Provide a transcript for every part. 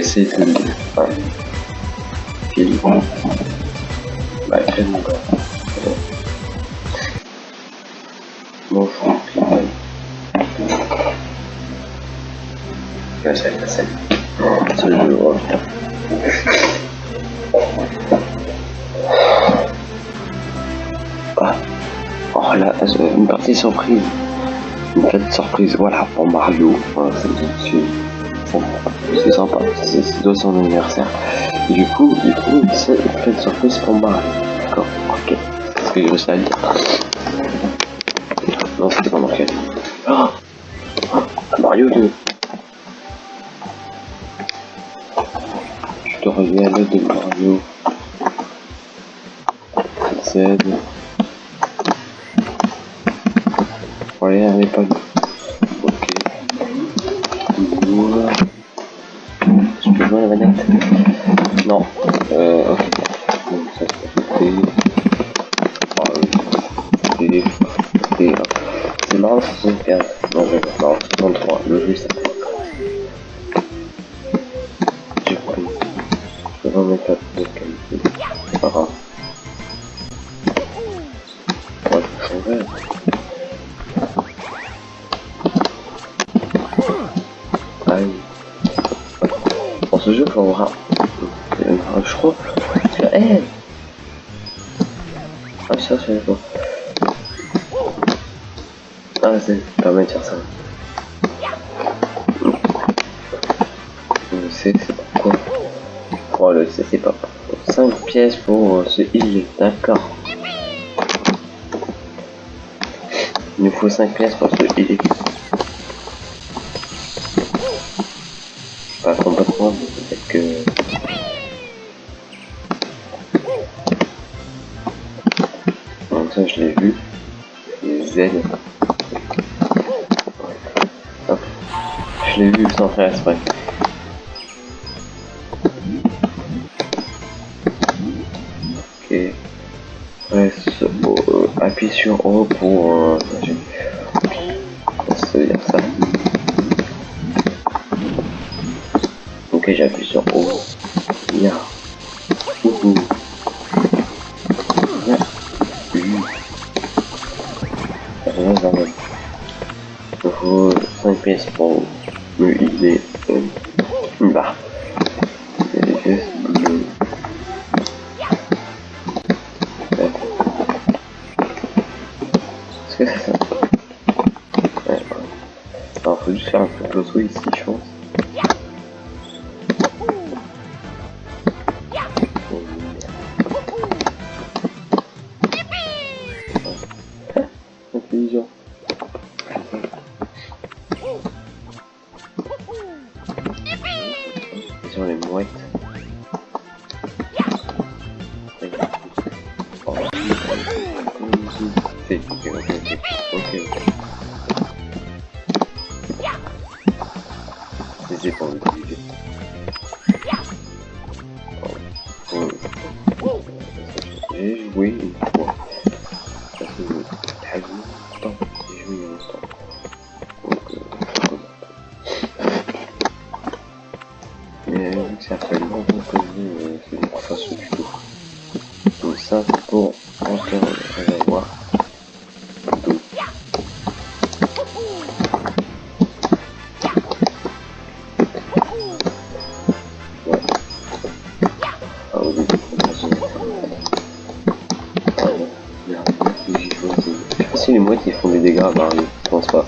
essayer de le. Enfin. Bah, mon gars. Oh putain. Ah. Oh là, une partie surprise. Une petite surprise, voilà, pour Mario. C'est sympa, c'est c'est son anniversaire. Et du coup, il faut une petite surprise pour Mario. D'accord, ok. C'est ce que je réussi à dire. Non, c'était pas marqué. Oh Mario 2. Je te reviens à l'aide de Mario. Z. Ouais, elle est pas Ah, c'est permet de faire ça. C'est pourquoi Oh, le C, c'est pas. 5 pièces pour euh, ce île, d'accord. Il nous faut 5 pièces pour ce île. Pas complètement, peut-être que. Donc ça je l'ai vu. Les Z. faire exprès. Ok. Reste euh, appuie sur O pour euh, dire ça. Ok, j'appuie sur O. Bien. Ouhou. Bien. Rien dans le... Il faut 5 pièces pour the Sur les mouettes. Oh. Ok, ok, ok. Ok, des dégâts Mario, je pense pas.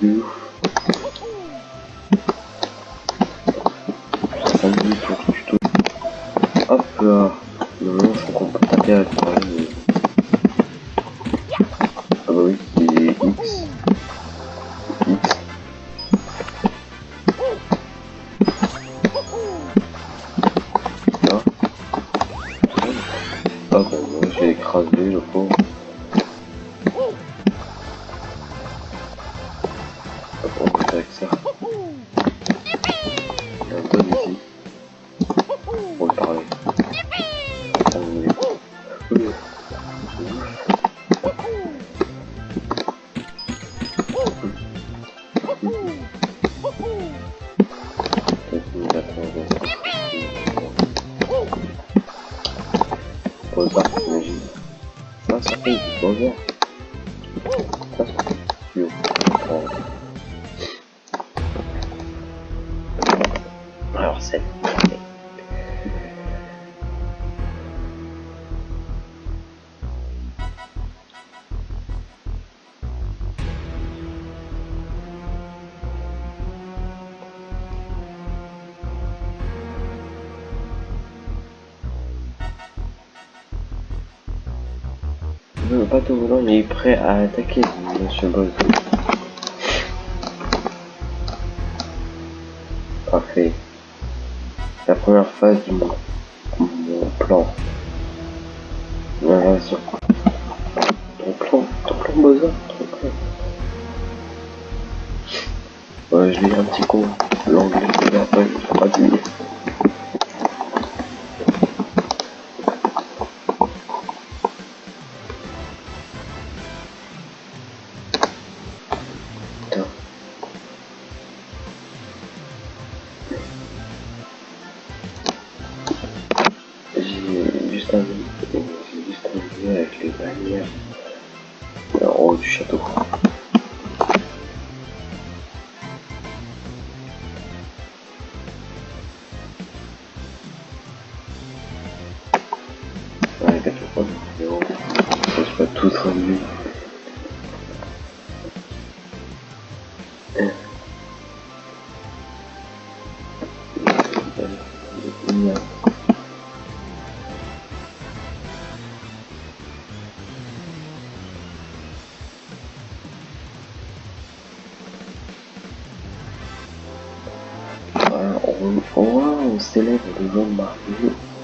do. Pour Bateau volant est prêt à attaquer, monsieur Boz. Parfait. La première phase de mon, plan. L'invasion. Ton plan, ton plan ton plan. Je lis un petit coup. L'anglais, il a pas je pense pas tout traduit. Yeah. Voilà, on, on célèbre le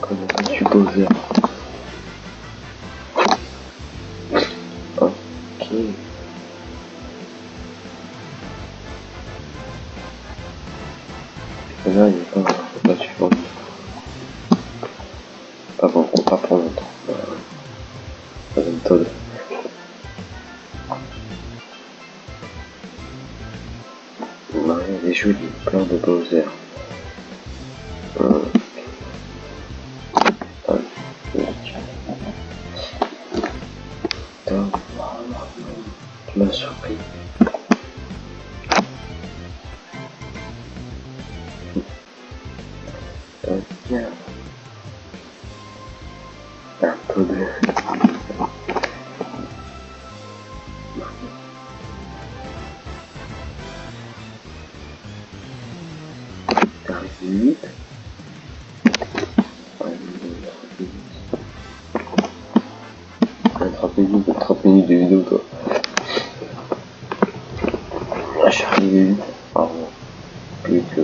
comme un supposé. Pas pour longtemps. Une méthode. Marie, elle est jolie, plein de Bowser. Euh, 30 minutes. 30 minutes, 30 minutes de vidéo, toi. Ah, je suis arrivé que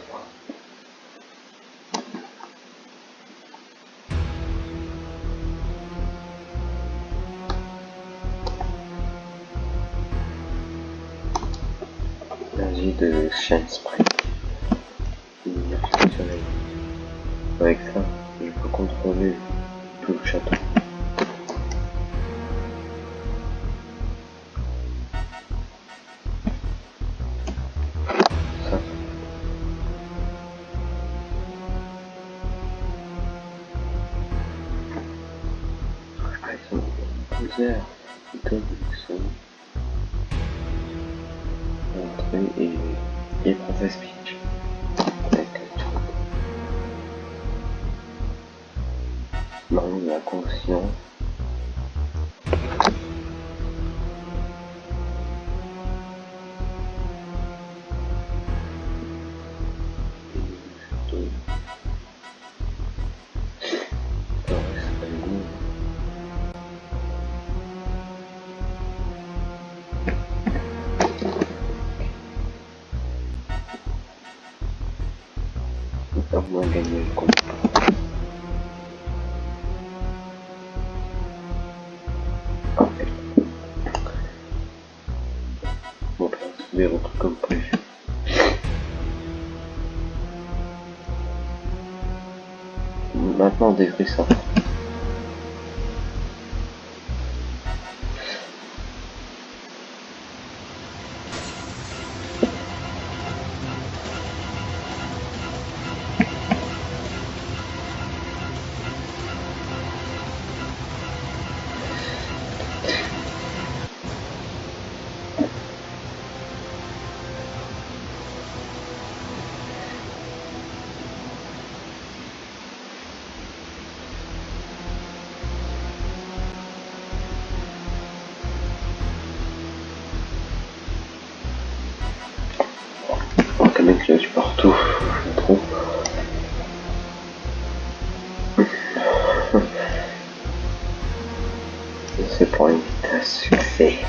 L'homme y a conscience ouvert au truc comme prévu. Maintenant, on devrait ça. point de succès.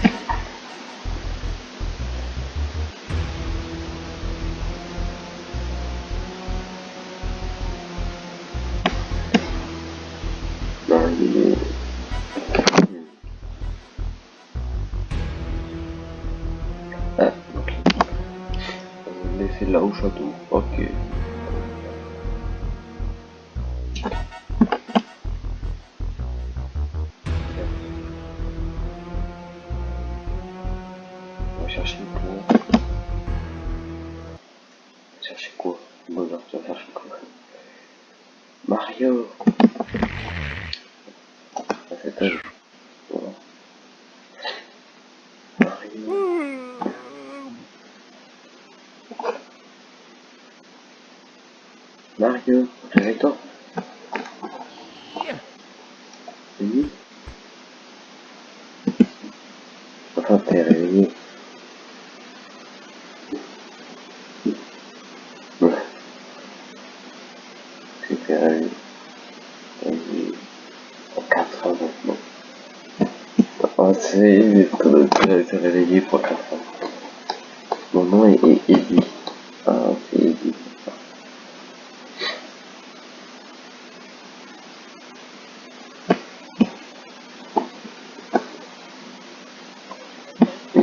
Mario, directeur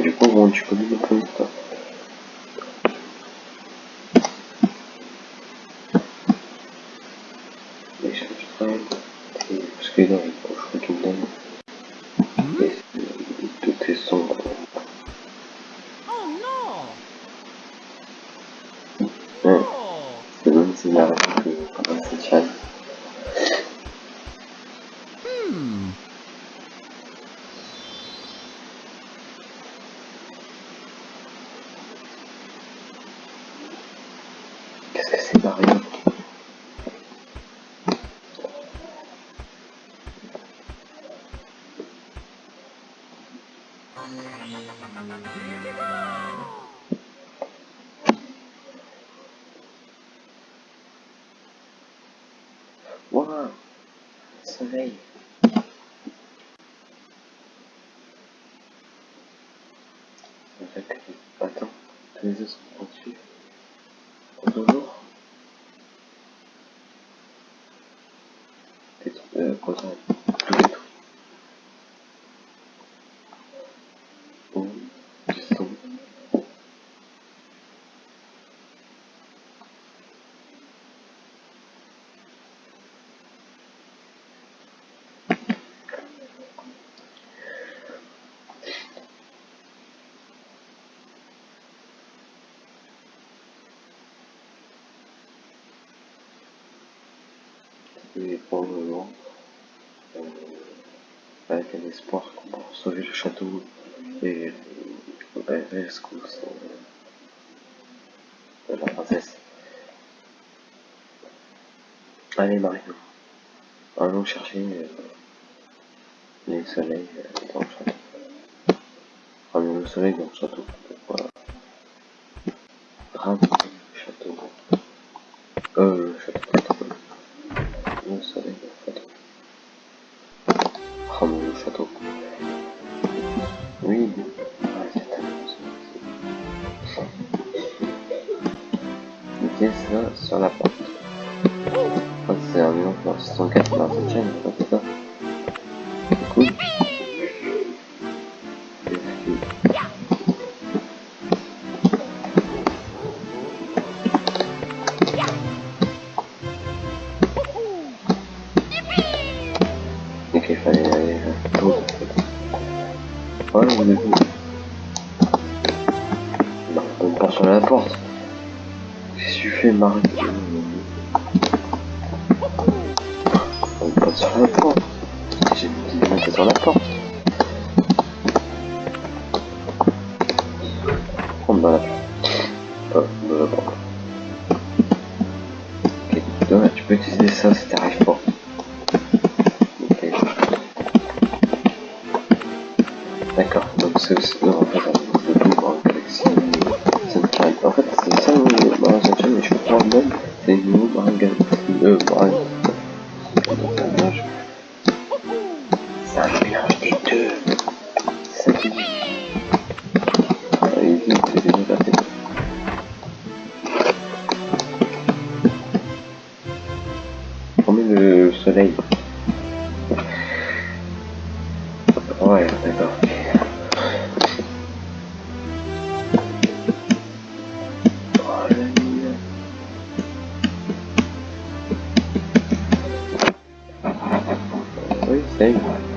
Никакого ончика, видно, так. Wow, Soleil. En fait, attends, tous les et probablement euh, avec un espoir qu'on va sauver le château et ben, euh, rescousse de la princesse. Allez Mario, allons chercher euh, les soleils euh, dans le château. Le soleil dans le château. Voilà. sur la porte. Oh c'est un mur, c'est 187 chaîne, je. peux utiliser ça si t'arrives pas. D'accord, donc c'est aussi... Non, Até mais.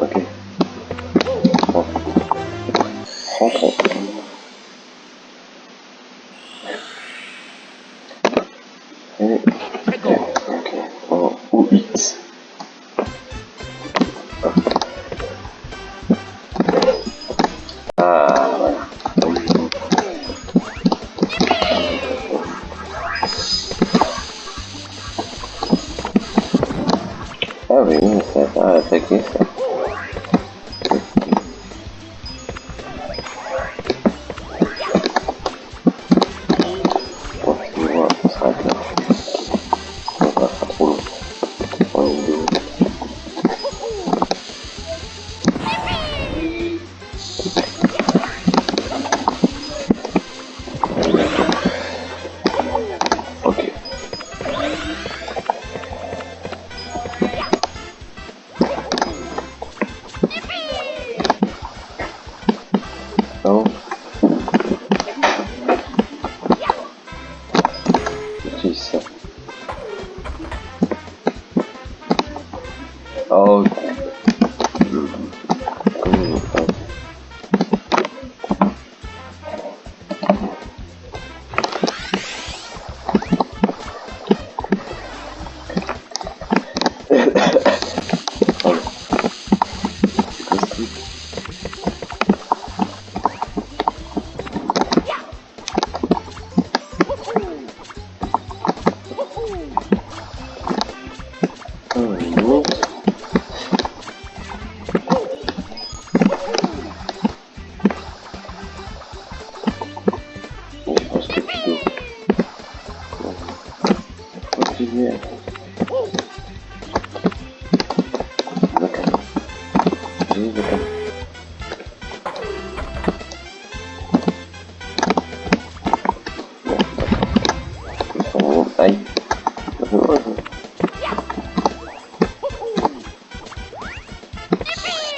Ok. Rentrons.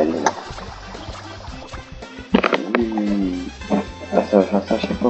elle est là. Mmh. Ah, ça, ça, je sais pas.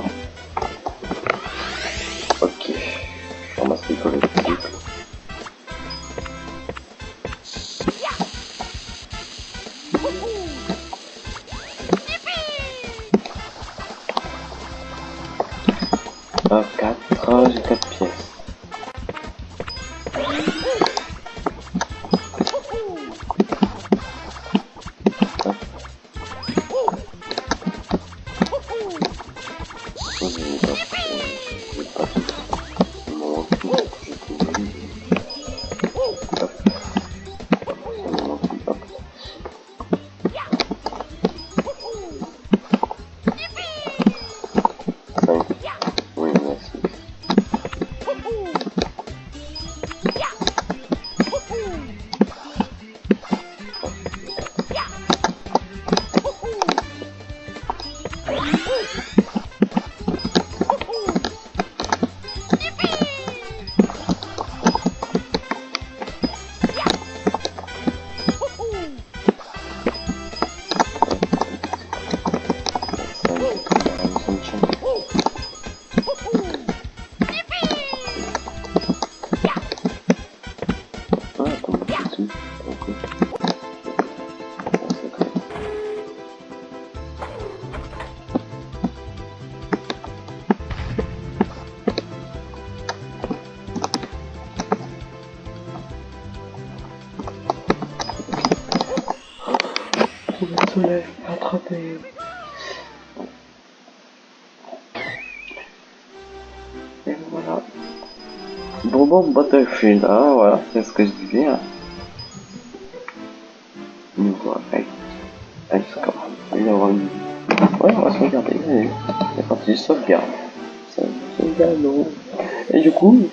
Bon, Battlefield. Ah, voilà, c'est ce que je disais. Hein. Niveau score. Va avoir une... Ouais, on va sauvegarder. C'est parti, sauvegarde. Sauvegarde. Et du coup,